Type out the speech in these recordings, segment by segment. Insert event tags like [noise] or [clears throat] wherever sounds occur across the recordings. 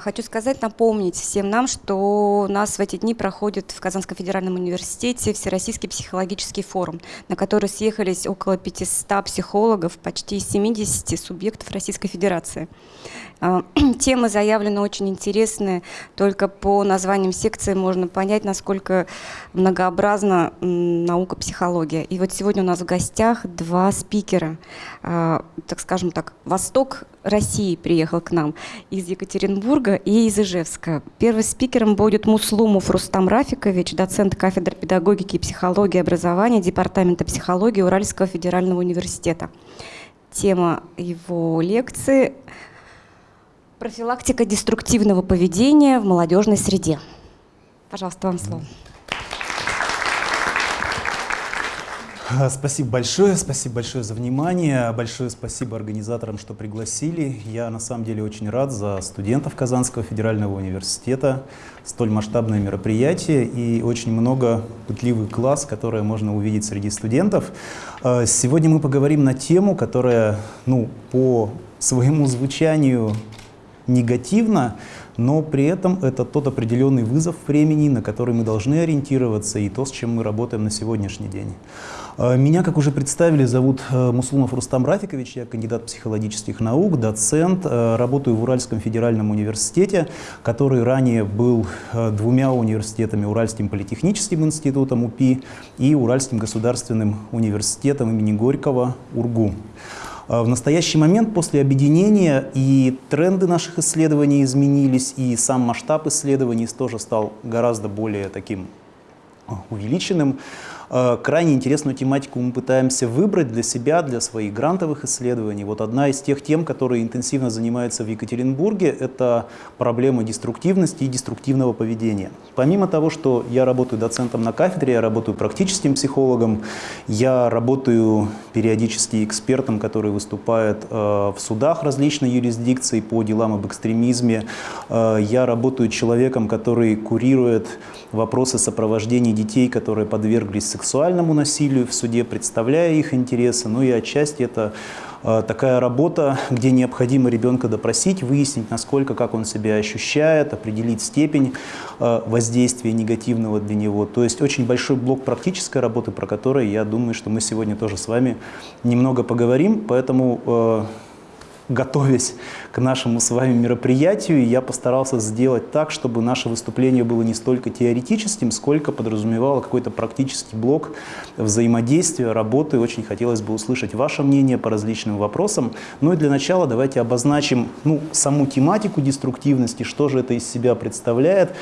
Хочу сказать, напомнить всем нам, что у нас в эти дни проходит в Казанском федеральном университете Всероссийский психологический форум, на который съехались около 500 психологов, почти 70 субъектов Российской Федерации. А, [clears throat] темы заявлены очень интересные, только по названиям секции можно понять, насколько многообразна наука психология. И вот сегодня у нас в гостях два спикера, а, так скажем так, Восток России приехал к нам из Екатеринбурга и из Ижевска. Первым спикером будет Муслумов Рустам Рафикович, доцент кафедры педагогики и психологии образования Департамента психологии Уральского федерального университета. Тема его лекции – профилактика деструктивного поведения в молодежной среде. Пожалуйста, вам слово. Спасибо большое, спасибо большое за внимание, большое спасибо организаторам, что пригласили. Я на самом деле очень рад за студентов Казанского федерального университета. Столь масштабное мероприятие и очень много пытливый класс, которое можно увидеть среди студентов. А, сегодня мы поговорим на тему, которая ну, по своему звучанию негативно, но при этом это тот определенный вызов времени, на который мы должны ориентироваться, и то, с чем мы работаем на сегодняшний день. Э, меня, как уже представили, зовут э, Муслумов Рустам Рафикович, я кандидат психологических наук, доцент, э, работаю в Уральском федеральном университете, который ранее был двумя университетами, Уральским политехническим институтом УПИ и Уральским государственным университетом имени Горького УРГУ. В настоящий момент после объединения и тренды наших исследований изменились, и сам масштаб исследований тоже стал гораздо более таким увеличенным. Э, крайне интересную тематику мы пытаемся выбрать для себя, для своих грантовых исследований. Вот одна из тех тем, которые интенсивно занимаются в Екатеринбурге, это проблема деструктивности и деструктивного поведения. Помимо того, что я работаю доцентом на кафедре, я работаю практическим психологом, я работаю периодически экспертом, который выступает э, в судах различной юрисдикции по делам об экстремизме. Э, я работаю человеком, который курирует вопросы сопровождения детей, которые подверглись сексуальному насилию в суде, представляя их интересы. Ну и отчасти это э, такая работа, где необходимо ребенка допросить, выяснить, насколько, как он себя ощущает, определить степень э, воздействия негативного для него. То есть очень большой блок практической работы, про который, я думаю, что мы сегодня тоже с вами немного поговорим. Поэтому э, готовясь к нашему с вами мероприятию, я постарался сделать так, чтобы наше выступление было не столько теоретическим, сколько подразумевало какой-то практический блок взаимодействия, работы. Очень хотелось бы услышать ваше мнение по различным вопросам. Ну и для начала давайте обозначим ну, саму тематику деструктивности, что же это из себя представляет,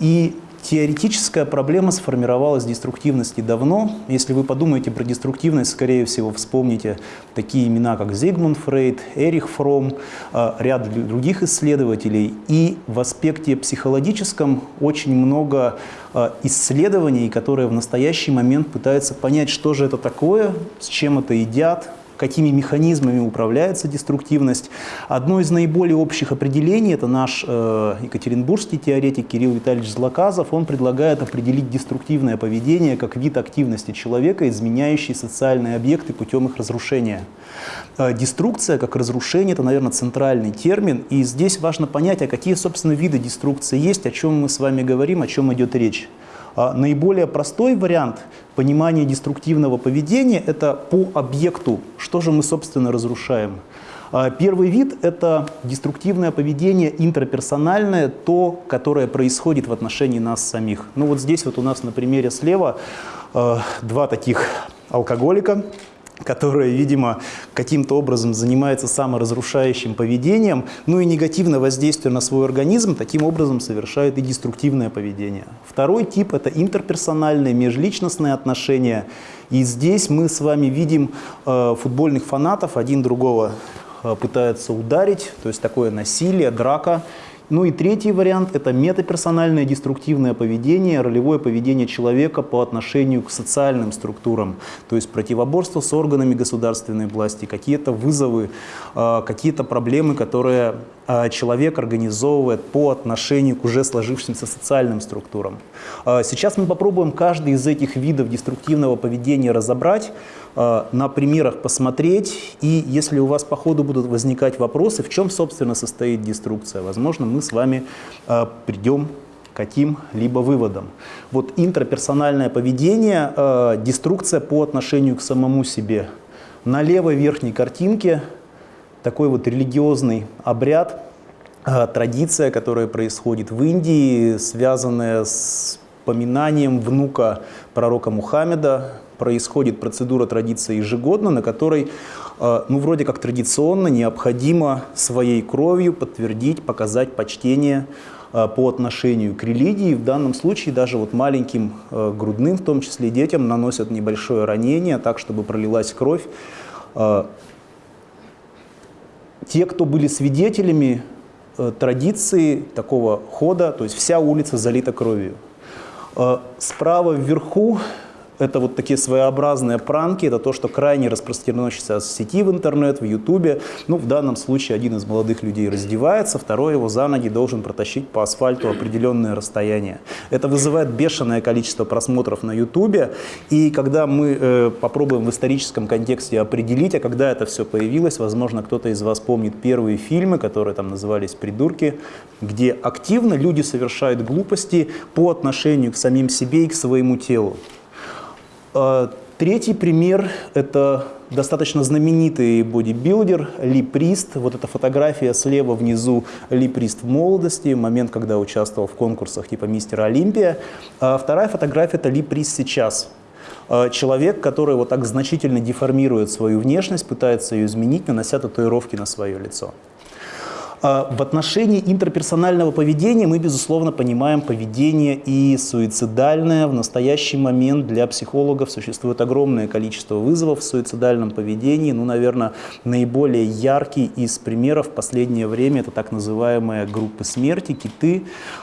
и Теоретическая проблема сформировалась деструктивности давно. Если вы подумаете про деструктивность, скорее всего, вспомните такие имена, как Зигмунд Фрейд, Эрих Фром, э, ряд других исследователей. И в аспекте психологическом очень много э, исследований, которые в настоящий момент пытаются понять, что же это такое, с чем это едят, какими механизмами управляется деструктивность. Одно из наиболее общих определений, это наш э, екатеринбургский теоретик Кирилл Витальевич Злаказов, он предлагает определить деструктивное поведение как вид активности человека, изменяющий социальные объекты путем их разрушения. Э, деструкция как разрушение – это, наверное, центральный термин, и здесь важно понять, а какие, собственно, виды деструкции есть, о чем мы с вами говорим, о чем идет речь. А наиболее простой вариант понимания деструктивного поведения – это по объекту, что же мы, собственно, разрушаем. А первый вид – это деструктивное поведение интраперсональное, то, которое происходит в отношении нас самих. Ну вот здесь вот у нас на примере слева э, два таких алкоголика, которая, видимо, каким-то образом занимается саморазрушающим поведением, ну и негативно воздействуя на свой организм, таким образом совершает и деструктивное поведение. Второй тип – это интерперсональные, межличностные отношения. И здесь мы с вами видим э, футбольных фанатов, один другого э, пытается ударить, то есть такое насилие, драка – ну и третий вариант – это метаперсональное деструктивное поведение, ролевое поведение человека по отношению к социальным структурам, то есть противоборство с органами государственной власти, какие-то вызовы, а, какие-то проблемы, которые а, человек организовывает по отношению к уже сложившимся социальным структурам. А, сейчас мы попробуем каждый из этих видов деструктивного поведения разобрать, на примерах посмотреть, и если у вас по ходу будут возникать вопросы, в чем, собственно, состоит деструкция, возможно, мы мы с вами э, придем к каким-либо выводам. Вот интраперсональное поведение, э, деструкция по отношению к самому себе. На левой верхней картинке такой вот религиозный обряд, э, традиция, которая происходит в Индии, связанная с поминанием внука пророка Мухаммеда. Происходит процедура традиции ежегодно, на которой, э, ну, вроде как традиционно, необходимо своей кровью подтвердить, показать почтение э, по отношению к религии. В данном случае даже вот маленьким э, грудным, в том числе детям, наносят небольшое ранение, так, чтобы пролилась кровь. Те, кто были свидетелями традиции такого хода, то есть вся улица залита кровью. Справа вверху это вот такие своеобразные пранки, это то, что крайне распространено сейчас в сети, в интернет, в ютубе. Ну, в данном случае один из молодых людей раздевается, второй его за ноги должен протащить по асфальту определенное расстояние. Это вызывает бешеное количество просмотров на ютубе, и когда мы э, попробуем в историческом контексте определить, а когда это все появилось, возможно, кто-то из вас помнит первые фильмы, которые там назывались «Придурки», где активно люди совершают глупости по отношению к самим себе и к своему телу. А, третий пример – это достаточно знаменитый бодибилдер Ли Прист. Вот эта фотография слева внизу Ли Прист в молодости, момент, когда участвовал в конкурсах типа Мистера Олимпия. А вторая фотография – это Ли Прист сейчас. А, человек, который вот так значительно деформирует свою внешность, пытается ее изменить, нанося татуировки на свое лицо. А, в отношении интерперсонального поведения мы, безусловно, понимаем поведение и суицидальное. В настоящий момент для психологов существует огромное количество вызовов в суицидальном поведении. Ну, наверное, наиболее яркий из примеров в последнее время – это так называемые группы смерти, киты,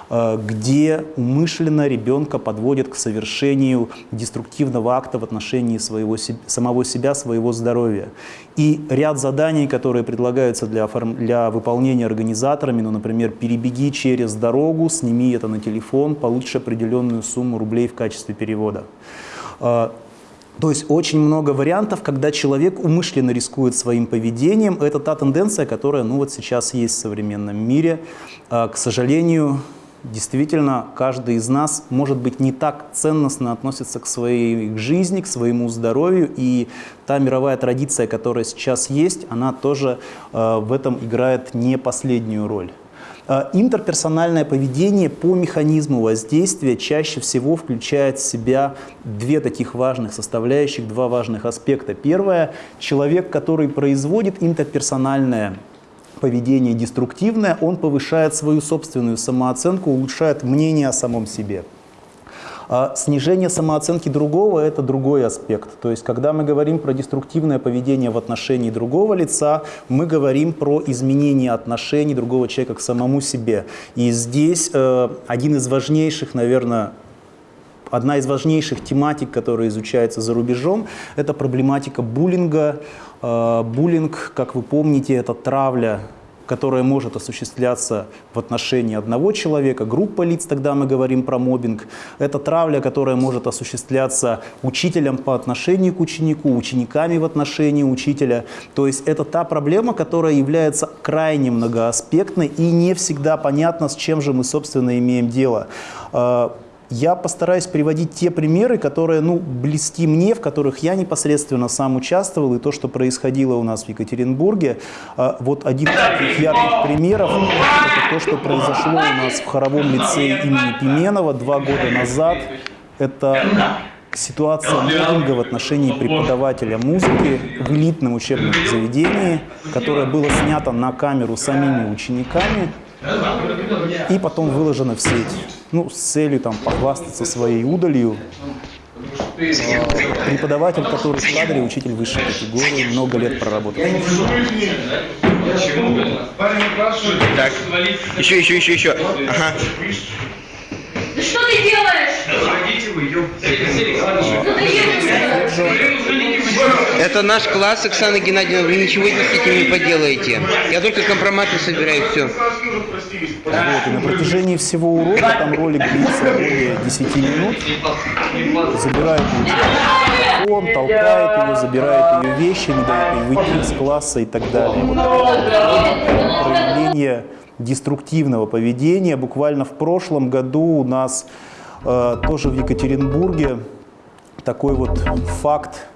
где умышленно ребенка подводят к совершению деструктивного акта в отношении своего, самого себя, своего здоровья. И ряд заданий, которые предлагаются для, для выполнения организаторами, ну, например, перебеги через дорогу, сними это на телефон, получишь определенную сумму рублей в качестве перевода. А, то есть очень много вариантов, когда человек умышленно рискует своим поведением. Это та тенденция, которая ну, вот сейчас есть в современном мире. А, к сожалению, действительно каждый из нас, может быть, не так ценностно относится к своей жизни, к своему здоровью, и та мировая традиция, которая сейчас есть, она тоже э, в этом играет не последнюю роль. Э, интерперсональное поведение по механизму воздействия чаще всего включает в себя две таких важных составляющих, два важных аспекта. Первое – человек, который производит интерперсональное поведение деструктивное, он повышает свою собственную самооценку, улучшает мнение о самом себе. А снижение самооценки другого – это другой аспект. То есть, когда мы говорим про деструктивное поведение в отношении другого лица, мы говорим про изменение отношений другого человека к самому себе. И здесь э, один из важнейших, наверное, одна из важнейших тематик, которая изучается за рубежом, это проблематика буллинга. Э, буллинг, как вы помните, это травля которая может осуществляться в отношении одного человека, группа лиц, тогда мы говорим про мобинг. Это травля, которая может осуществляться учителем по отношению к ученику, учениками в отношении учителя. То есть это та проблема, которая является крайне многоаспектной и не всегда понятно, с чем же мы, собственно, имеем дело. Я постараюсь приводить те примеры, которые ну, близки мне, в которых я непосредственно сам участвовал, и то, что происходило у нас в Екатеринбурге. А, вот один из таких ярких примеров – это то, что произошло у нас в хоровом лицее имени Пименова два года назад. Это ситуация мобинга в отношении преподавателя музыки в элитном учебном заведении, которое было снято на камеру самими учениками и потом выложено в сеть ну, с целью там, похвастаться своей удалью. Преподаватель, который в кадре, учитель высшей категории, много лет проработал. Так, еще, еще, еще, еще. Ага. Да что ты делаешь? Заходите вы, Это наш класс, Оксана Геннадьевна, вы ничего с этим не поделаете. Я только компроматы собираю, все. Вот, и на протяжении всего урока, там ролик длится более 10 минут, забирает ее телефон, толкает ее, забирает ее вещи, не дает ей выйти из класса и так далее. Вот проявление деструктивного поведения. Буквально в прошлом году у нас э, тоже в Екатеринбурге такой вот факт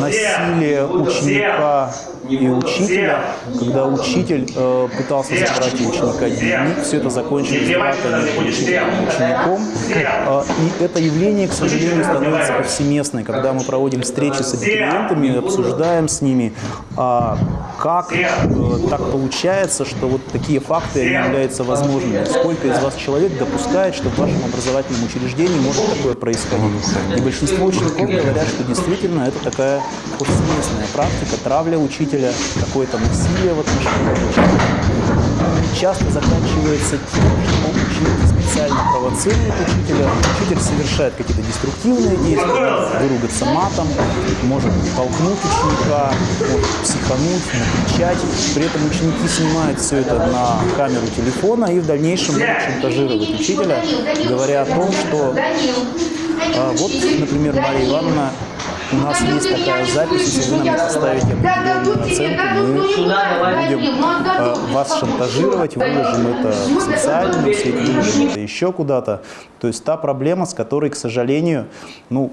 насилия ученика и учителя, когда учитель э, пытался забрать у ученика дневник, все это закончилось дракой между учителем и учеником. Э, и это явление, к сожалению, становится повсеместной, когда мы проводим встречи с абитуриентами, обсуждаем с ними, э, как э, так получается, что вот такие факты они являются возможными. Сколько из вас человек допускает, что в вашем образовательном учреждении может такое происходить? И большинство учеников говорят, что действительно это такая повсеместная практика, травля учителя, какое-то насилие в отношении учителя. Часто заканчивается тем, что ученик специально провоцирует учителя, учитель совершает какие-то деструктивные действия, выругаться матом, может толкнуть ученика, может психануть, накричать. При этом ученики снимают все это на камеру телефона и в дальнейшем будут учителя, говоря о том, что а, вот, например, Мария Ивановна у нас есть такая запись, если вы нам поставите определенную оценку, мы будем э, вас шантажировать, выложим это в социальную сеть, выложим это еще куда-то. То есть та проблема, с которой, к сожалению, ну,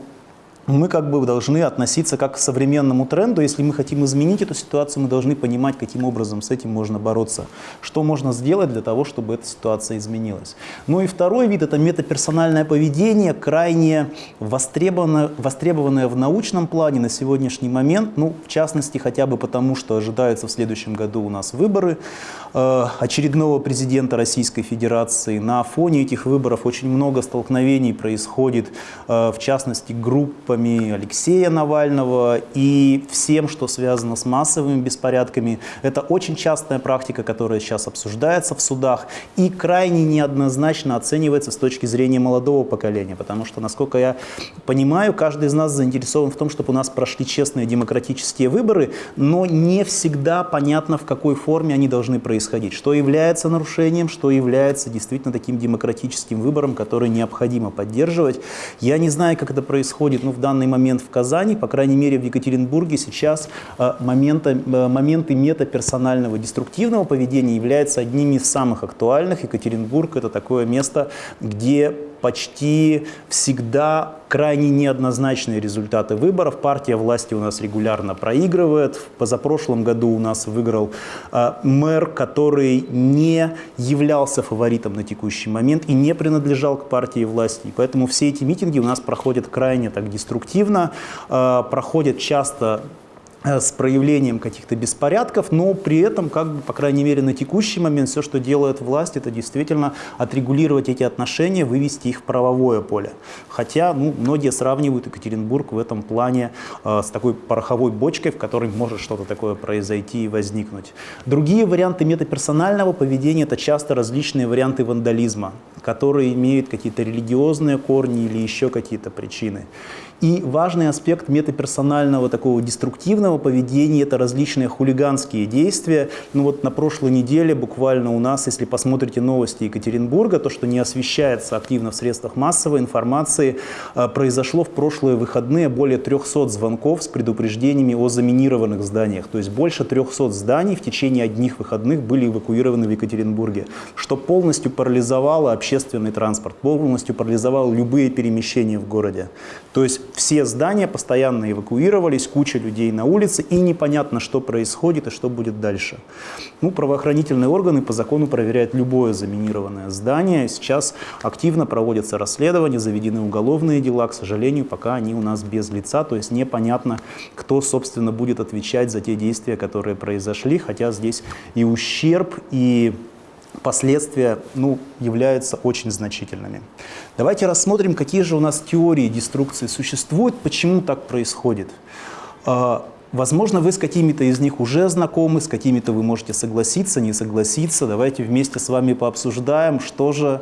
мы как бы должны относиться как к современному тренду. Если мы хотим изменить эту ситуацию, мы должны понимать, каким образом с этим можно бороться. Что можно сделать для того, чтобы эта ситуация изменилась. Ну и второй вид – это метаперсональное поведение, крайне востребованное, востребованное в научном плане на сегодняшний момент. Ну, в частности, хотя бы потому, что ожидаются в следующем году у нас выборы э, очередного президента Российской Федерации. На фоне этих выборов очень много столкновений происходит, э, в частности, группами группами Алексея Навального и всем, что связано с массовыми беспорядками. Это очень частая практика, которая сейчас обсуждается в судах и крайне неоднозначно оценивается с точки зрения молодого поколения, потому что, насколько я понимаю, каждый из нас заинтересован в том, чтобы у нас прошли честные демократические выборы, но не всегда понятно, в какой форме они должны происходить, что является нарушением, что является действительно таким демократическим выбором, который необходимо поддерживать. Я не знаю, как это происходит, ну, в данный момент в Казани, по крайней мере в Екатеринбурге сейчас э, момента, э, моменты метаперсонального деструктивного поведения являются одними из самых актуальных. Екатеринбург это такое место, где почти всегда крайне неоднозначные результаты выборов. Партия власти у нас регулярно проигрывает. В позапрошлом году у нас выиграл э, мэр, который не являлся фаворитом на текущий момент и не принадлежал к партии власти. И поэтому все эти митинги у нас проходят крайне так деструктивно, э, проходят часто с проявлением каких-то беспорядков, но при этом, как бы, по крайней мере, на текущий момент все, что делает власть, это действительно отрегулировать эти отношения, вывести их в правовое поле. Хотя ну, многие сравнивают Екатеринбург в этом плане э, с такой пороховой бочкой, в которой может что-то такое произойти и возникнуть. Другие варианты метаперсонального поведения – это часто различные варианты вандализма, которые имеют какие-то религиозные корни или еще какие-то причины. И важный аспект метаперсонального такого деструктивного поведения – это различные хулиганские действия. Ну вот на прошлой неделе буквально у нас, если посмотрите новости Екатеринбурга, то, что не освещается активно в средствах массовой информации, а, произошло в прошлые выходные более 300 звонков с предупреждениями о заминированных зданиях. То есть больше 300 зданий в течение одних выходных были эвакуированы в Екатеринбурге, что полностью парализовало общественный транспорт, полностью парализовало любые перемещения в городе. То есть все здания постоянно эвакуировались, куча людей на улице, и непонятно, что происходит и что будет дальше. Ну, правоохранительные органы по закону проверяют любое заминированное здание. Сейчас активно проводятся расследования, заведены уголовные дела. К сожалению, пока они у нас без лица, то есть непонятно, кто, собственно, будет отвечать за те действия, которые произошли, хотя здесь и ущерб, и последствия ну, являются очень значительными. Давайте рассмотрим, какие же у нас теории деструкции существуют, почему так происходит. А, возможно, вы с какими-то из них уже знакомы, с какими-то вы можете согласиться, не согласиться. Давайте вместе с вами пообсуждаем, что же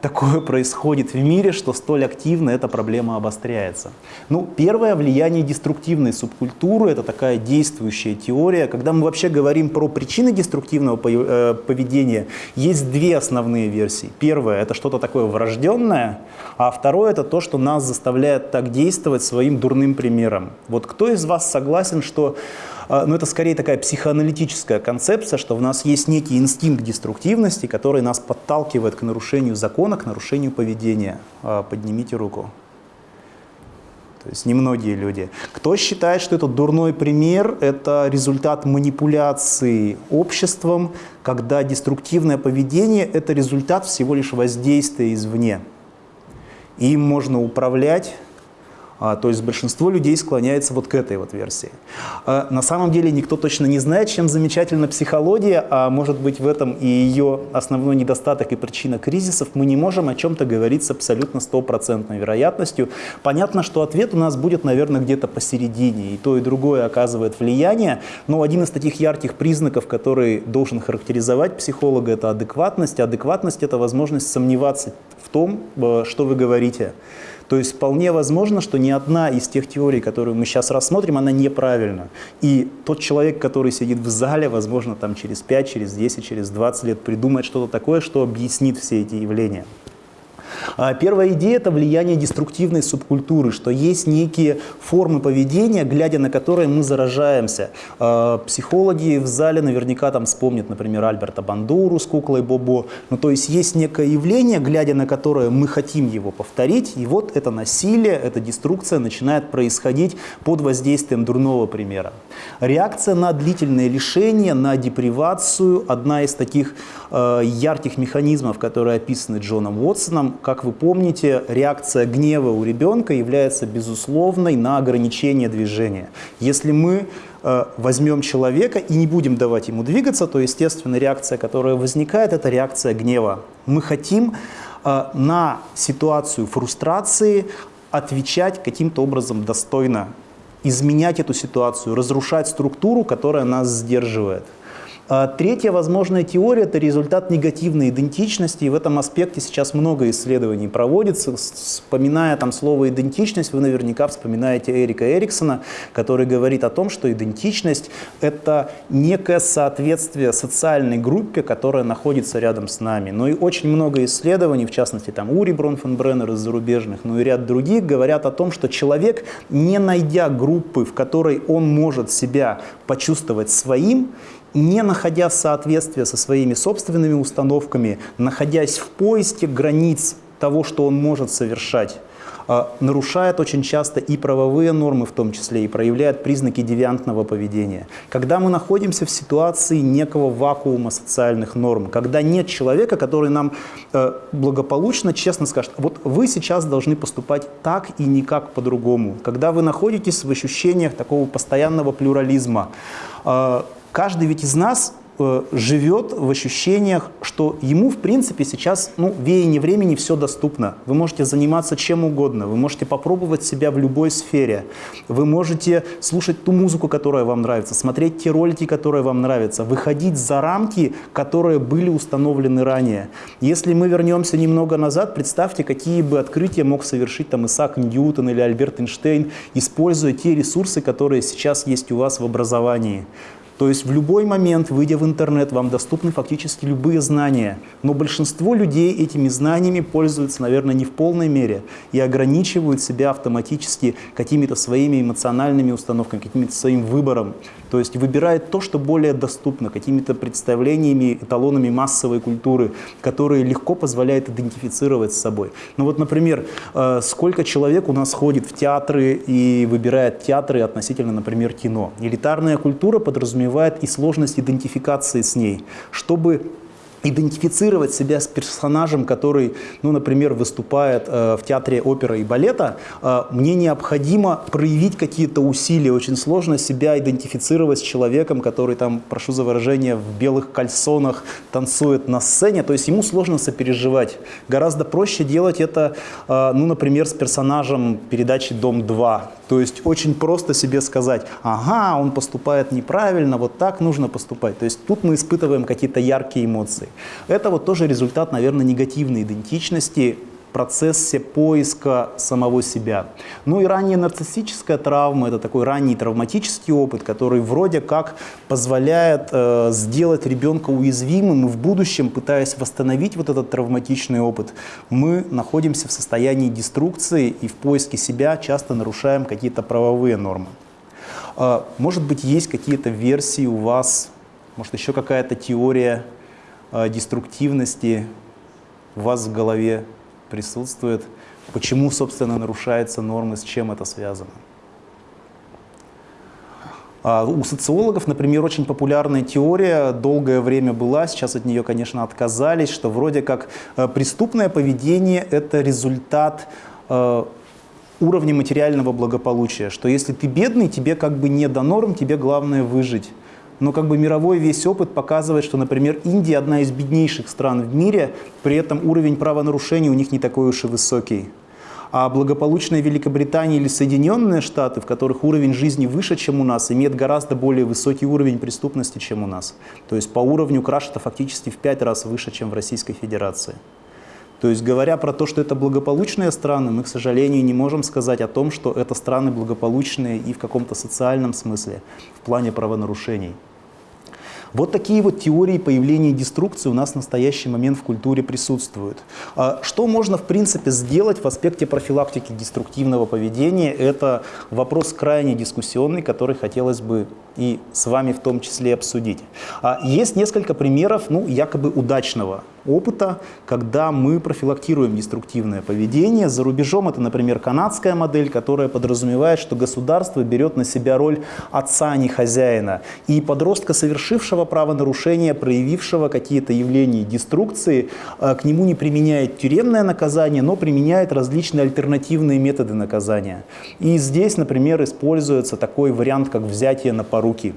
такое происходит в мире, что столь активно эта проблема обостряется. Ну, первое влияние деструктивной субкультуры – это такая действующая теория. Когда мы вообще говорим про причины деструктивного э, поведения, есть две основные версии. Первое – это что-то такое врожденное, а второе – это то, что нас заставляет так действовать своим дурным примером. Вот кто из вас согласен, что А, но это скорее такая психоаналитическая концепция, что в нас есть некий инстинкт деструктивности, который нас подталкивает к нарушению закона, к нарушению поведения. А, поднимите руку. То есть немногие люди. Кто считает, что это дурной пример, это результат манипуляции обществом, когда деструктивное поведение – это результат всего лишь воздействия извне. Им можно управлять а, то есть большинство людей склоняется вот к этой вот версии. А, на самом деле никто точно не знает, чем замечательна психология, а может быть в этом и ее основной недостаток и причина кризисов. Мы не можем о чем-то говорить с абсолютно стопроцентной вероятностью. Понятно, что ответ у нас будет, наверное, где-то посередине, и то, и другое оказывает влияние, но один из таких ярких признаков, который должен характеризовать психолога, это адекватность. Адекватность – это возможность сомневаться в том, э, что вы говорите. То есть вполне возможно, что ни одна из тех теорий, которые мы сейчас рассмотрим, она неправильна. И тот человек, который сидит в зале, возможно, там через 5, через 10, через 20 лет придумает что-то такое, что объяснит все эти явления. А первая идея – это влияние деструктивной субкультуры, что есть некие формы поведения, глядя на которые мы заражаемся. А, психологи в зале наверняка там вспомнят, например, Альберта Бандуру с куклой Бобо. Ну, то есть есть некое явление, глядя на которое мы хотим его повторить, и вот это насилие, эта деструкция начинает происходить под воздействием дурного примера. Реакция на длительное лишение, на депривацию – одна из таких э, ярких механизмов, которые описаны Джоном Уотсоном, как вы помните, реакция гнева у ребенка является безусловной на ограничение движения. Если мы э, возьмем человека и не будем давать ему двигаться, то, естественно, реакция, которая возникает, это реакция гнева. Мы хотим э, на ситуацию фрустрации отвечать каким-то образом достойно, изменять эту ситуацию, разрушать структуру, которая нас сдерживает. А третья возможная теория – это результат негативной идентичности, и в этом аспекте сейчас много исследований проводится. Вспоминая там слово «идентичность», вы наверняка вспоминаете Эрика Эриксона, который говорит о том, что идентичность – это некое соответствие социальной группе, которая находится рядом с нами. Но и очень много исследований, в частности там Ури Бронфенбреннер из зарубежных, но и ряд других, говорят о том, что человек, не найдя группы, в которой он может себя почувствовать своим, не находя соответствия со своими собственными установками, находясь в поиске границ того, что он может совершать, а, нарушает очень часто и правовые нормы в том числе, и проявляет признаки девиантного поведения. Когда мы находимся в ситуации некого вакуума социальных норм, когда нет человека, который нам э, благополучно, честно скажет, вот вы сейчас должны поступать так и никак по-другому. Когда вы находитесь в ощущениях такого постоянного плюрализма, э, Каждый ведь из нас э, живет в ощущениях, что ему, в принципе, сейчас, ну, веяние времени все доступно. Вы можете заниматься чем угодно, вы можете попробовать себя в любой сфере, вы можете слушать ту музыку, которая вам нравится, смотреть те ролики, которые вам нравятся, выходить за рамки, которые были установлены ранее. Если мы вернемся немного назад, представьте, какие бы открытия мог совершить там Исаак Ньютон или Альберт Эйнштейн, используя те ресурсы, которые сейчас есть у вас в образовании. То есть в любой момент, выйдя в интернет, вам доступны фактически любые знания. Но большинство людей этими знаниями пользуются, наверное, не в полной мере и ограничивают себя автоматически какими-то своими эмоциональными установками, каким-то своим выбором. То есть выбирает то, что более доступно, какими-то представлениями, эталонами массовой культуры, которые легко позволяют идентифицировать с собой. Ну вот, например, э, сколько человек у нас ходит в театры и выбирает театры относительно, например, кино. Элитарная культура подразумевает и сложность идентификации с ней. Чтобы идентифицировать себя с персонажем, который, ну, например, выступает э, в театре оперы и балета, э, мне необходимо проявить какие-то усилия. Очень сложно себя идентифицировать с человеком, который там, прошу за выражение, в белых кальсонах танцует на сцене. То есть ему сложно сопереживать. Гораздо проще делать это, э, ну, например, с персонажем передачи «Дом-2». То есть очень просто себе сказать, ага, он поступает неправильно, вот так нужно поступать. То есть тут мы испытываем какие-то яркие эмоции. Это вот тоже результат, наверное, негативной идентичности, процессе поиска самого себя. Ну и ранняя нарциссическая травма – это такой ранний травматический опыт, который вроде как позволяет э, сделать ребенка уязвимым, и в будущем, пытаясь восстановить вот этот травматичный опыт, мы находимся в состоянии деструкции и в поиске себя часто нарушаем какие-то правовые нормы. А, может быть, есть какие-то версии у вас, может, еще какая-то теория а, деструктивности у вас в голове присутствует? Почему, собственно, нарушаются нормы, с чем это связано? А, у социологов, например, очень популярная теория, долгое время была, сейчас от нее, конечно, отказались, что вроде как э, преступное поведение – это результат э, уровня материального благополучия, что если ты бедный, тебе как бы не до норм, тебе главное выжить. Но как бы мировой весь опыт показывает, что, например, Индия одна из беднейших стран в мире, при этом уровень правонарушений у них не такой уж и высокий. А благополучная Великобритания или Соединенные Штаты, в которых уровень жизни выше, чем у нас, имеет гораздо более высокий уровень преступности, чем у нас. То есть по уровню краш это фактически в пять раз выше, чем в Российской Федерации. То есть говоря про то, что это благополучные страны, мы, к сожалению, не можем сказать о том, что это страны благополучные и в каком-то социальном смысле, в плане правонарушений. Вот такие вот теории появления деструкции у нас в настоящий момент в культуре присутствуют. А что можно, в принципе, сделать в аспекте профилактики деструктивного поведения? Это вопрос крайне дискуссионный, который хотелось бы и с вами в том числе обсудить. А есть несколько примеров ну, якобы удачного опыта, когда мы профилактируем деструктивное поведение. За рубежом это, например, канадская модель, которая подразумевает, что государство берет на себя роль отца, а не хозяина. И подростка, совершившего правонарушение, проявившего какие-то явления деструкции, э, к нему не применяет тюремное наказание, но применяет различные альтернативные методы наказания. И здесь, например, используется такой вариант, как взятие на поруки.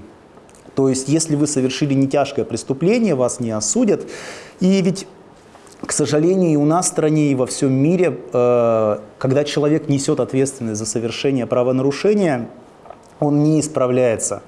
То есть, если вы совершили не тяжкое преступление, вас не осудят. И ведь к сожалению, и у нас в стране, и во всем мире, э, когда человек несет ответственность за совершение правонарушения, он не исправляется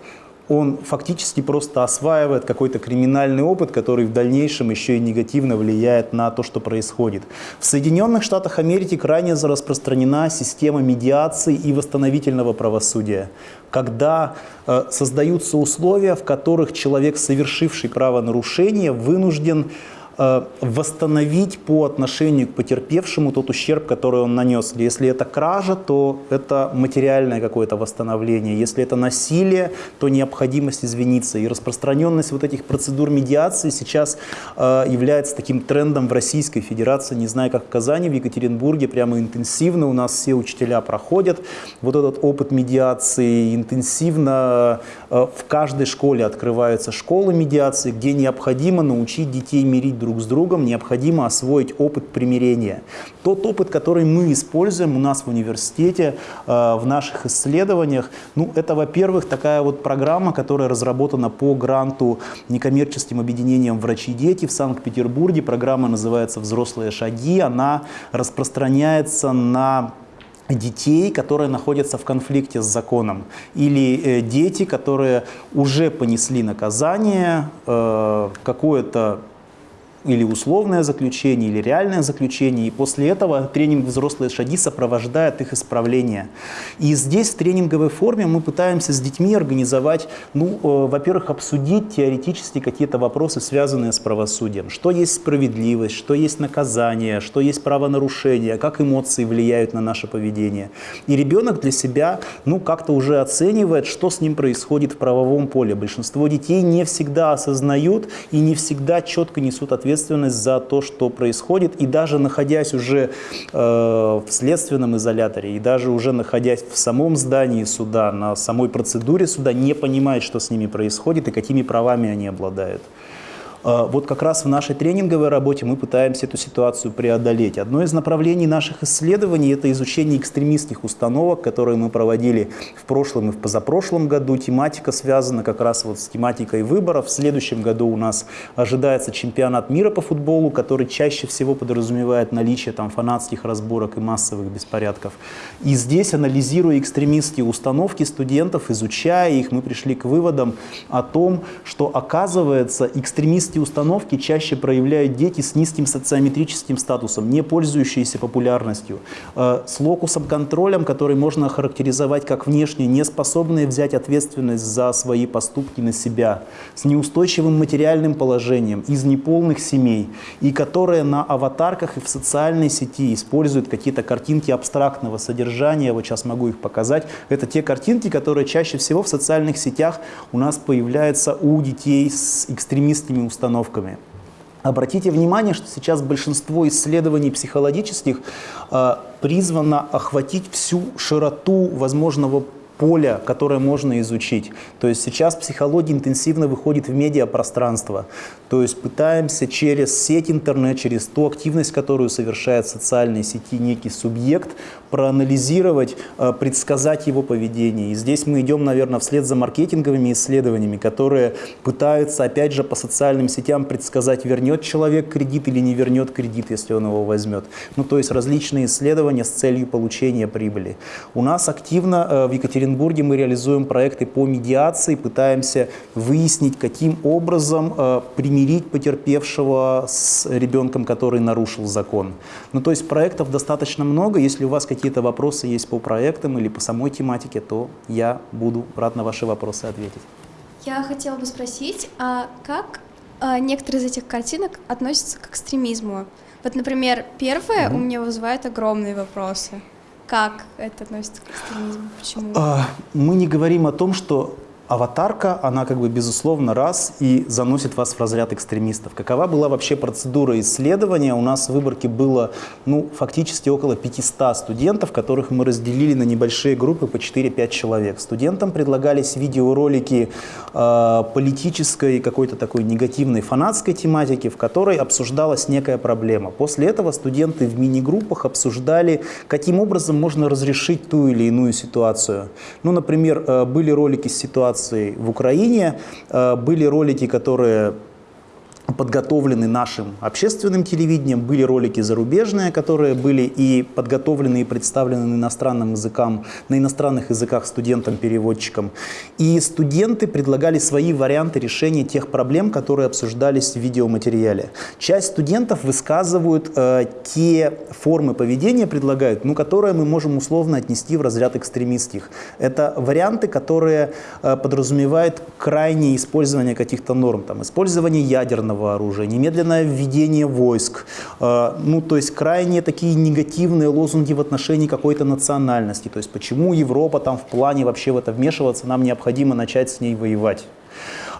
он фактически просто осваивает какой-то криминальный опыт, который в дальнейшем еще и негативно влияет на то, что происходит. В Соединенных Штатах Америки крайне распространена система медиации и восстановительного правосудия, когда э, создаются условия, в которых человек, совершивший правонарушение, вынужден восстановить по отношению к потерпевшему тот ущерб, который он нанес. Если это кража, то это материальное какое-то восстановление. Если это насилие, то необходимость извиниться. И распространенность вот этих процедур медиации сейчас э, является таким трендом в Российской Федерации. Не знаю, как в Казани, в Екатеринбурге прямо интенсивно у нас все учителя проходят вот этот опыт медиации. Интенсивно э, в каждой школе открываются школы медиации, где необходимо научить детей мирить друг с другом, необходимо освоить опыт примирения. Тот опыт, который мы используем у нас в университете, э, в наших исследованиях, ну, это, во-первых, такая вот программа, которая разработана по гранту некоммерческим объединением «Врачи дети» в Санкт-Петербурге. Программа называется «Взрослые шаги». Она распространяется на детей, которые находятся в конфликте с законом, или э, дети, которые уже понесли наказание, э, какое-то или условное заключение, или реальное заключение. И после этого тренинг «Взрослые шаги» сопровождает их исправление. И здесь в тренинговой форме мы пытаемся с детьми организовать, ну, э, во-первых, обсудить теоретически какие-то вопросы, связанные с правосудием. Что есть справедливость, что есть наказание, что есть правонарушение, как эмоции влияют на наше поведение. И ребенок для себя, ну, как-то уже оценивает, что с ним происходит в правовом поле. Большинство детей не всегда осознают и не всегда четко несут ответственность ответственность за то, что происходит, и даже находясь уже э, в следственном изоляторе, и даже уже находясь в самом здании суда, на самой процедуре суда, не понимает, что с ними происходит и какими правами они обладают. А, вот как раз в нашей тренинговой работе мы пытаемся эту ситуацию преодолеть. Одно из направлений наших исследований – это изучение экстремистских установок, которые мы проводили в прошлом и в позапрошлом году. Тематика связана как раз вот с тематикой выборов. В следующем году у нас ожидается чемпионат мира по футболу, который чаще всего подразумевает наличие там фанатских разборок и массовых беспорядков. И здесь, анализируя экстремистские установки студентов, изучая их, мы пришли к выводам о том, что оказывается экстремистские экстремистские установки чаще проявляют дети с низким социометрическим статусом, не пользующиеся популярностью, э, с локусом контролем, который можно охарактеризовать как внешне, не способные взять ответственность за свои поступки на себя, с неустойчивым материальным положением, из неполных семей, и которые на аватарках и в социальной сети используют какие-то картинки абстрактного содержания, вот сейчас могу их показать. Это те картинки, которые чаще всего в социальных сетях у нас появляются у детей с экстремистскими установками. Обратите внимание, что сейчас большинство исследований психологических э, призвано охватить всю широту возможного поля, которое можно изучить. То есть сейчас психология интенсивно выходит в медиапространство. То есть пытаемся через сеть интернет, через ту активность, которую совершает в социальной сети некий субъект, проанализировать, э, предсказать его поведение. И здесь мы идем, наверное, вслед за маркетинговыми исследованиями, которые пытаются, опять же, по социальным сетям предсказать, вернет человек кредит или не вернет кредит, если он его возьмет. Ну, то есть различные исследования с целью получения прибыли. У нас активно э, в Екатеринбурге мы реализуем проекты по медиации, пытаемся выяснить, каким образом э, примирить потерпевшего с ребенком, который нарушил закон. Ну, то есть проектов достаточно много. Если у вас какие-то вопросы есть по проектам или по самой тематике, то я буду рад на ваши вопросы ответить. Я хотела бы спросить, а как а, некоторые из этих картинок относятся к экстремизму? Вот, например, первое угу. у меня вызывает огромные вопросы. Как это относится к экстремизму? Почему? А, мы не говорим о том, что аватарка, она как бы безусловно раз и заносит вас в разряд экстремистов. Какова была вообще процедура исследования? У нас в выборке было ну, фактически около 500 студентов, которых мы разделили на небольшие группы по 4-5 человек. Студентам предлагались видеоролики э, политической, какой-то такой негативной фанатской тематики, в которой обсуждалась некая проблема. После этого студенты в мини-группах обсуждали, каким образом можно разрешить ту или иную ситуацию. Ну, например, э, были ролики с ситуацией ситуации в Украине. Э, были ролики, которые подготовлены нашим общественным телевидением, были ролики зарубежные, которые были и подготовлены, и представлены на иностранным языкам, на иностранных языках студентам-переводчикам. И студенты предлагали свои варианты решения тех проблем, которые обсуждались в видеоматериале. Часть студентов высказывают э, те формы поведения, предлагают, ну, которые мы можем условно отнести в разряд экстремистских. Это варианты, которые э, подразумевают крайнее использование каких-то норм, там, использование ядерного ядерного оружия, немедленное введение войск, э, ну, то есть крайне такие негативные лозунги в отношении какой-то национальности, то есть почему Европа там в плане вообще в это вмешиваться, нам необходимо начать с ней воевать.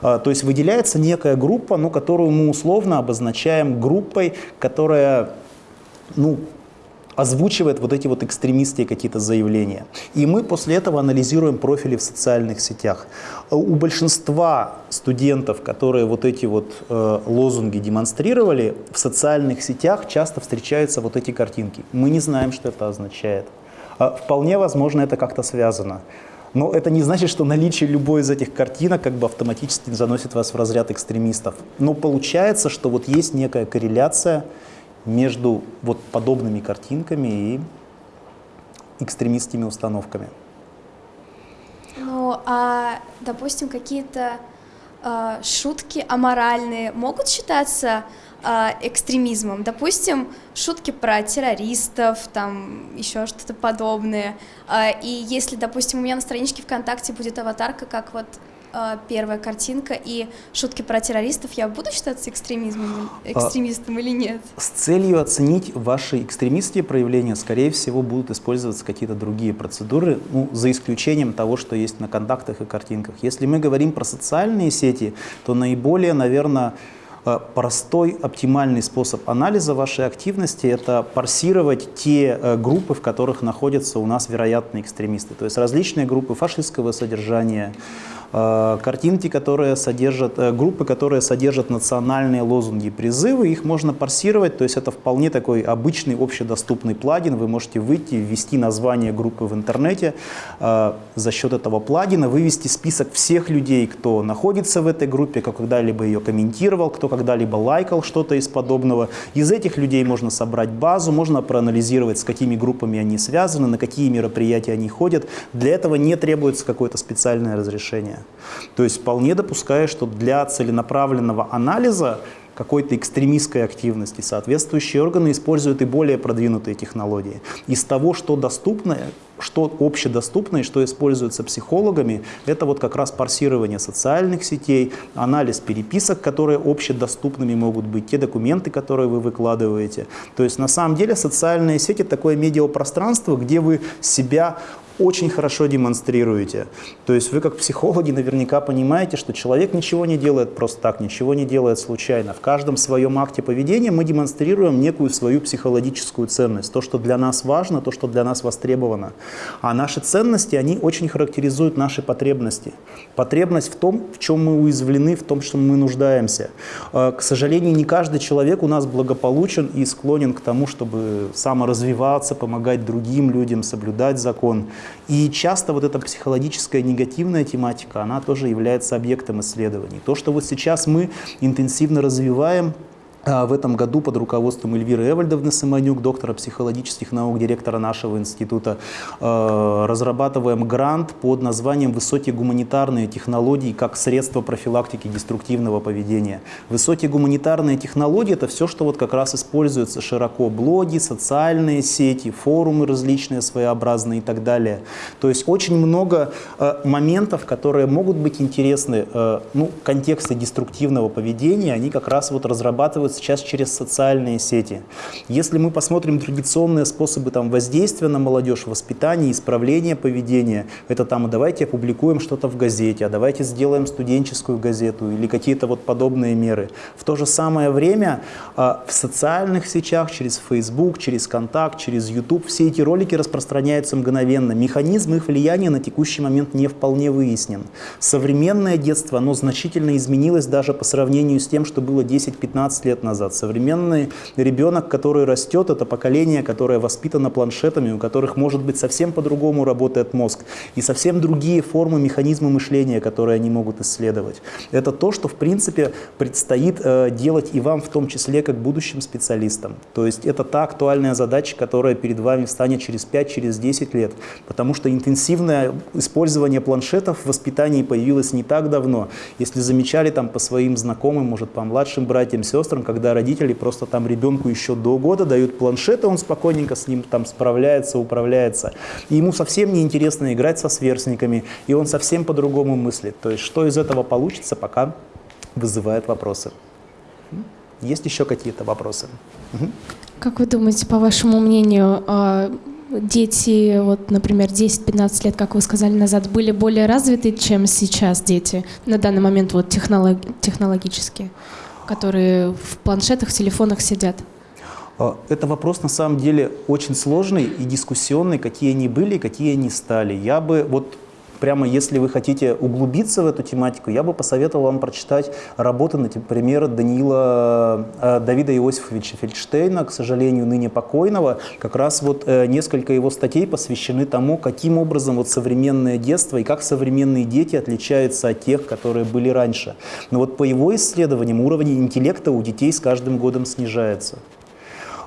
Э, то есть выделяется некая группа, ну, которую мы условно обозначаем группой, которая ну, озвучивает вот эти вот экстремистские какие-то заявления. И мы после этого анализируем профили в социальных сетях. У большинства студентов, которые вот эти вот э, лозунги демонстрировали, в социальных сетях часто встречаются вот эти картинки. Мы не знаем, что это означает. А вполне возможно, это как-то связано. Но это не значит, что наличие любой из этих картинок как бы автоматически заносит вас в разряд экстремистов. Но получается, что вот есть некая корреляция между вот подобными картинками и экстремистскими установками. Ну, а, допустим, какие-то э, шутки аморальные могут считаться э, экстремизмом? Допустим, шутки про террористов, там еще что-то подобное. Э, и если, допустим, у меня на страничке ВКонтакте будет аватарка, как вот первая картинка и шутки про террористов, я буду считаться экстремизмом, а, экстремистом а, или нет? С целью оценить ваши экстремистские проявления, скорее всего, будут использоваться какие-то другие процедуры, ну, за исключением того, что есть на контактах и картинках. Если мы говорим про социальные сети, то наиболее, наверное, э, простой, оптимальный способ анализа вашей активности – это парсировать те э, группы, в которых находятся у нас вероятные экстремисты. То есть различные группы фашистского содержания, Э, картинки, которые содержат, э, группы, которые содержат национальные лозунги призывы, их можно парсировать, то есть это вполне такой обычный общедоступный плагин, вы можете выйти, ввести название группы в интернете, э, за счет этого плагина вывести список всех людей, кто находится в этой группе, кто когда-либо ее комментировал, кто когда-либо лайкал что-то из подобного. Из этих людей можно собрать базу, можно проанализировать, с какими группами они связаны, на какие мероприятия они ходят. Для этого не требуется какое-то специальное разрешение. Исследования. То есть вполне допускаю, что для целенаправленного анализа какой-то экстремистской активности, соответствующие органы используют и более продвинутые технологии. Из того, что доступно, что общедоступно и что используется психологами, это вот как раз парсирование социальных сетей, анализ переписок, которые общедоступными могут быть, те документы, которые вы выкладываете. То есть на самом деле социальные сети такое медиапространство, где вы себя очень хорошо демонстрируете. То есть вы как психологи наверняка понимаете, что человек ничего не делает просто так, ничего не делает случайно. В каждом своем акте поведения мы демонстрируем некую свою психологическую ценность, то, что для нас важно, то, что для нас востребовано. А наши ценности, они очень характеризуют наши потребности. Потребность в том, в чем мы уязвлены, в том, что мы нуждаемся. А, к сожалению, не каждый человек у нас благополучен и склонен к тому, чтобы саморазвиваться, помогать другим людям, соблюдать закон. И часто вот эта психологическая негативная тематика, она тоже является объектом исследований. То, что вот сейчас мы интенсивно развиваем, в этом году под руководством Эльвиры Эвальдовны Самонюк, доктора психологических наук, директора нашего института, а, разрабатываем грант под названием «Высокие гуманитарные технологии как средство профилактики деструктивного поведения». Высокие гуманитарные технологии – это все, что вот как раз используется широко. Блоги, социальные сети, форумы различные, своеобразные и так далее. То есть очень много а, моментов, которые могут быть интересны, ну, контексты деструктивного поведения, они как раз вот разрабатываются сейчас через социальные сети. Если мы посмотрим традиционные способы там, воздействия на молодежь, воспитания, исправления поведения, это там, давайте опубликуем что-то в газете, а давайте сделаем студенческую газету или какие-то вот подобные меры. В то же самое время а, в социальных сетях, через Facebook, через Контакт, через YouTube, все эти ролики распространяются мгновенно. Механизм их влияния на текущий момент не вполне выяснен. Современное детство, оно значительно изменилось даже по сравнению с тем, что было 10-15 лет назад. Современный ребенок, который растет, это поколение, которое воспитано планшетами, у которых, может быть, совсем по-другому работает мозг, и совсем другие формы, механизмы мышления, которые они могут исследовать. Это то, что, в принципе, предстоит э, делать и вам, в том числе, как будущим специалистам. То есть это та актуальная задача, которая перед вами встанет через 5-10 через лет, потому что интенсивное использование планшетов в воспитании появилось не так давно. Если замечали там по своим знакомым, может, по младшим братьям, сестрам, когда родители просто там ребенку еще до года дают планшет, и он спокойненько с ним там справляется, управляется. И ему совсем не интересно играть со сверстниками, и он совсем по-другому мыслит. То есть что из этого получится, пока вызывает вопросы. Есть еще какие-то вопросы? Как вы думаете, по вашему мнению, а, дети, вот, например, 10-15 лет, как вы сказали назад, были более развиты, чем сейчас дети на данный момент вот, технолог, технологически? Которые в планшетах, в телефонах сидят? А, это вопрос на самом деле очень сложный и дискуссионный, какие они были, какие они стали. Я бы вот прямо если вы хотите углубиться в эту тематику, я бы посоветовал вам прочитать работы, например, Даниила, э, Давида Иосифовича Фельдштейна, к сожалению, ныне покойного. Как раз вот э, несколько его статей посвящены тому, каким образом вот современное детство и как современные дети отличаются от тех, которые были раньше. Но вот по его исследованиям уровень интеллекта у детей с каждым годом снижается.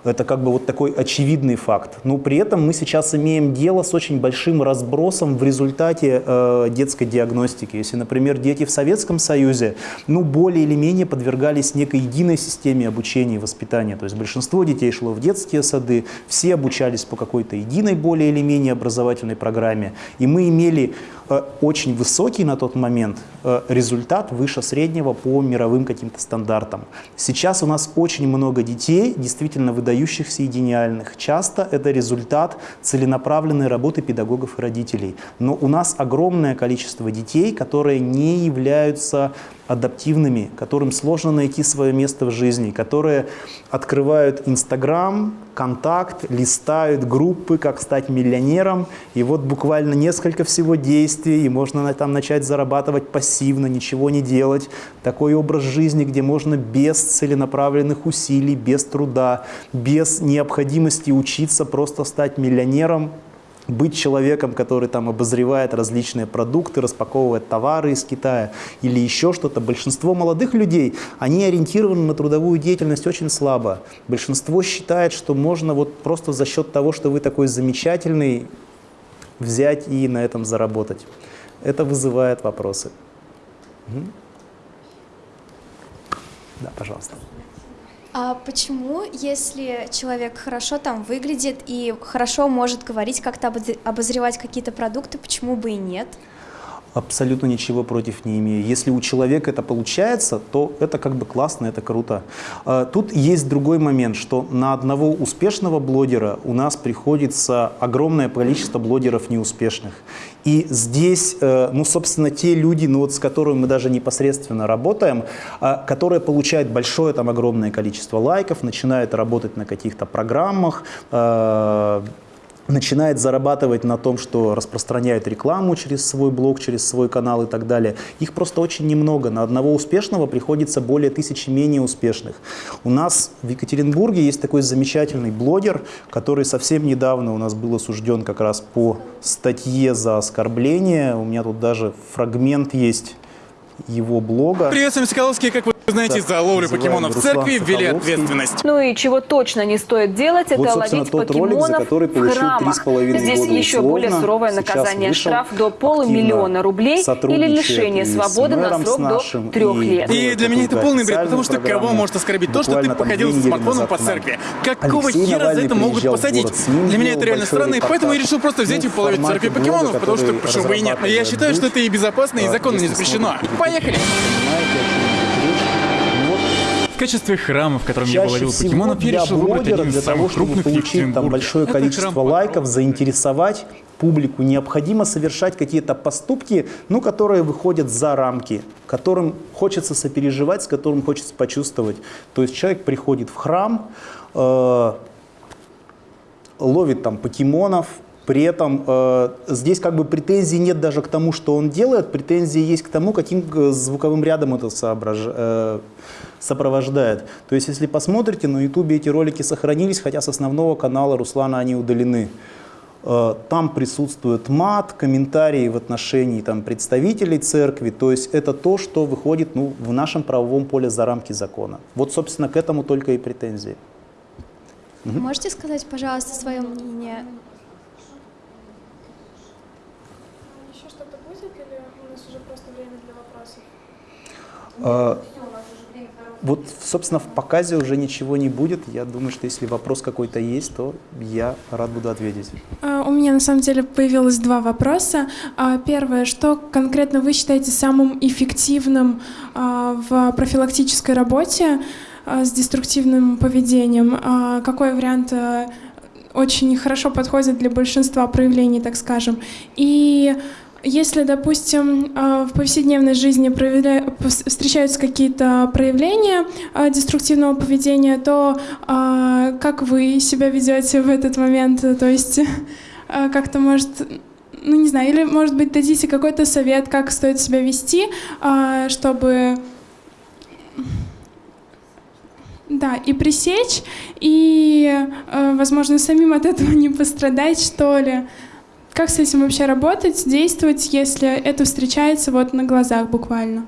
Это как бы вот такой очевидный факт. Но при этом мы сейчас имеем дело с очень большим разбросом в результате э, детской диагностики. Если, например, дети в Советском Союзе, ну, более или менее подвергались некой единой системе обучения и воспитания. То есть большинство детей шло в детские сады, все обучались по какой-то единой более или менее образовательной программе. И мы имели Э, очень высокий на тот момент э, результат выше среднего по мировым каким-то стандартам. Сейчас у нас очень много детей, действительно выдающихся и гениальных. Часто это результат целенаправленной работы педагогов и родителей. Но у нас огромное количество детей, которые не являются адаптивными, которым сложно найти свое место в жизни, которые открывают Инстаграм, Контакт, листают группы, как стать миллионером, и вот буквально несколько всего действий, и можно там начать зарабатывать пассивно, ничего не делать. Такой образ жизни, где можно без целенаправленных усилий, без труда, без необходимости учиться просто стать миллионером, быть человеком, который там обозревает различные продукты, распаковывает товары из Китая или еще что-то. Большинство молодых людей, они ориентированы на трудовую деятельность очень слабо. Большинство считает, что можно вот просто за счет того, что вы такой замечательный, взять и на этом заработать. это вызывает вопросы. Да, пожалуйста. А почему, если человек хорошо там выглядит и хорошо может говорить, как-то обозревать какие-то продукты, почему бы и нет? Абсолютно ничего против не имею. Если у человека это получается, то это как бы классно, это круто. А, тут есть другой момент, что на одного успешного блогера у нас приходится огромное количество блогеров неуспешных. И здесь, э, ну, собственно, те люди, ну, вот, с которыми мы даже непосредственно работаем, а, которые получают большое, там, огромное количество лайков, начинают работать на каких-то программах, э, начинает зарабатывать на том, что распространяет рекламу через свой блог, через свой канал и так далее. Их просто очень немного. На одного успешного приходится более тысячи менее успешных. У нас в Екатеринбурге есть такой замечательный блогер, который совсем недавно у нас был осужден как раз по статье за оскорбление. У меня тут даже фрагмент есть его блога. Приветствуем, Соколовский, как вы знаете, за ловлю покемонов в церкви ввели ответственность. Ну и чего точно не стоит делать, вот, это ловить тот покемонов ролик, за который в храмах. Здесь года еще условно. более суровое наказание. Штраф до полумиллиона рублей или лишение свободы на срок до трех лет. И для меня это полный бред, потому что кого может оскорбить то, что ты походил с смартфоном по церкви? Какого хера за это могут посадить? Для меня это реально странно, и поэтому я решил просто взять и половить церкви покемонов, потому что почему бы и нет. Я считаю, что это и безопасно, и законно не запрещено. Поехали! В качестве храма, в котором я ловил покемонов, я решил выбрать один из самых крупных в получить там большое Это количество лайков, заинтересовать публику, необходимо совершать какие-то поступки, ну, которые выходят за рамки, которым хочется сопереживать, с которым хочется почувствовать. То есть человек приходит в храм, э, ловит там покемонов, при этом э, здесь как бы претензий нет даже к тому, что он делает, претензии есть к тому, каким э, звуковым рядом это соображ... э, сопровождает. То есть если посмотрите, на ютубе эти ролики сохранились, хотя с основного канала Руслана они удалены. Э, там присутствует мат, комментарии в отношении там, представителей церкви, то есть это то, что выходит ну, в нашем правовом поле за рамки закона. Вот, собственно, к этому только и претензии. Можете сказать, пожалуйста, свое мнение А, вот, собственно, в показе уже ничего не будет. Я думаю, что если вопрос какой-то есть, то я рад буду ответить. А, у меня на самом деле появилось два вопроса. А, первое, что конкретно вы считаете самым эффективным в профилактической работе с деструктивным поведением? Какой вариант очень хорошо подходит для большинства проявлений, так скажем? И если, допустим, а, в повседневной жизни встречаются какие-то проявления а, деструктивного поведения, то а, как вы себя ведете в этот момент? То есть как-то может ну не знаю, или, может быть, дадите какой-то совет, как стоит себя вести, чтобы, да, и пресечь, и, возможно, самим от этого не пострадать, что ли. Как с этим вообще работать, действовать, если это встречается вот на глазах буквально?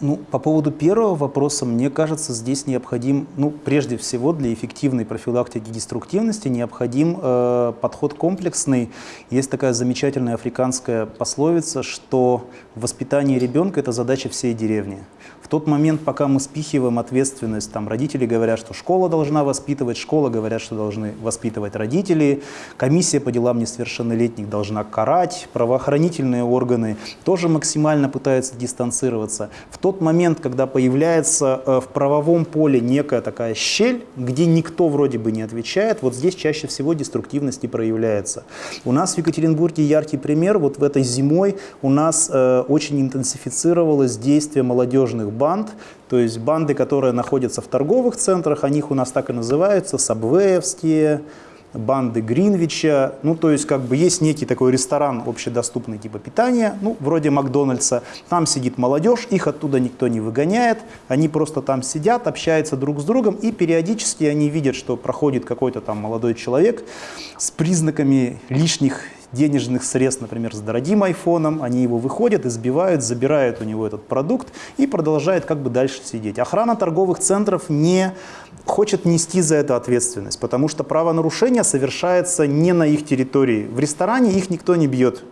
Ну, по поводу первого вопроса, мне кажется, здесь необходим, ну, прежде всего, для эффективной профилактики деструктивности необходим э, подход комплексный. Есть такая замечательная африканская пословица, что воспитание ребенка – это задача всей деревни. В тот момент, пока мы спихиваем ответственность, там родители говорят, что школа должна воспитывать, школа говорят, что должны воспитывать родители, комиссия по делам несовершеннолетних должна карать, правоохранительные органы тоже максимально пытаются дистанцироваться. В тот момент, когда появляется э, в правовом поле некая такая щель, где никто вроде бы не отвечает, вот здесь чаще всего деструктивность и проявляется. У нас в Екатеринбурге яркий пример, вот в этой зимой у нас э, очень интенсифицировалось действие молодежных банд, то есть банды, которые находятся в торговых центрах, о них у нас так и называются, сабвеевские, банды Гринвича. Ну, то есть, как бы есть некий такой ресторан общедоступный типа питания, ну, вроде Макдональдса. Там сидит молодежь, их оттуда никто не выгоняет. Они просто там сидят, общаются друг с другом, и периодически они видят, что проходит какой-то там молодой человек с признаками лишних денежных средств, например, с дорогим айфоном, они его выходят, избивают, забирают у него этот продукт и продолжают как бы дальше сидеть. Охрана торговых центров не хочет нести за это ответственность, потому что правонарушение совершается не на их территории. В ресторане их никто не бьет.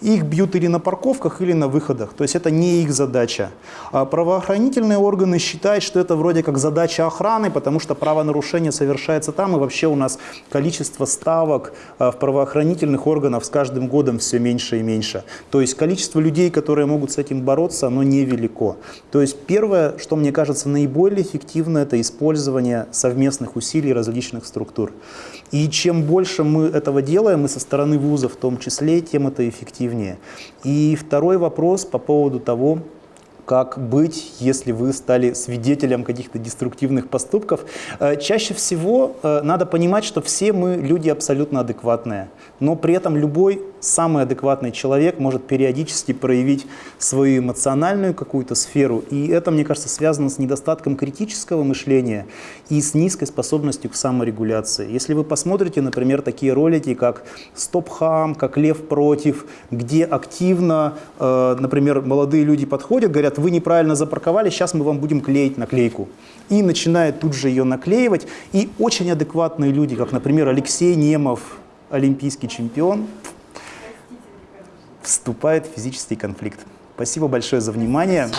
Их бьют или на парковках, или на выходах. То есть это не их задача. А правоохранительные органы считают, что это вроде как задача охраны, потому что правонарушение совершается там, и вообще у нас количество ставок а, в правоохранительных органах с каждым годом все меньше и меньше. То есть количество людей, которые могут с этим бороться, оно невелико. То есть первое, что мне кажется наиболее эффективно, это использование совместных усилий различных структур. И чем больше мы этого делаем, и со стороны вуза в том числе, тем это эффективнее. И второй вопрос по поводу того, как быть, если вы стали свидетелем каких-то деструктивных поступков. Э, чаще всего э, надо понимать, что все мы люди абсолютно адекватные, но при этом любой самый адекватный человек может периодически проявить свою эмоциональную какую-то сферу, и это, мне кажется, связано с недостатком критического мышления и с низкой способностью к саморегуляции. Если вы посмотрите, например, такие ролики, как «Стоп-хам», как «Лев против», где активно, э, например, молодые люди подходят, говорят, вы неправильно запарковали, сейчас мы вам будем клеить наклейку. И начинают тут же ее наклеивать. И очень адекватные люди, как, например, Алексей Немов, олимпийский чемпион, вступает в физический конфликт. Спасибо большое за внимание.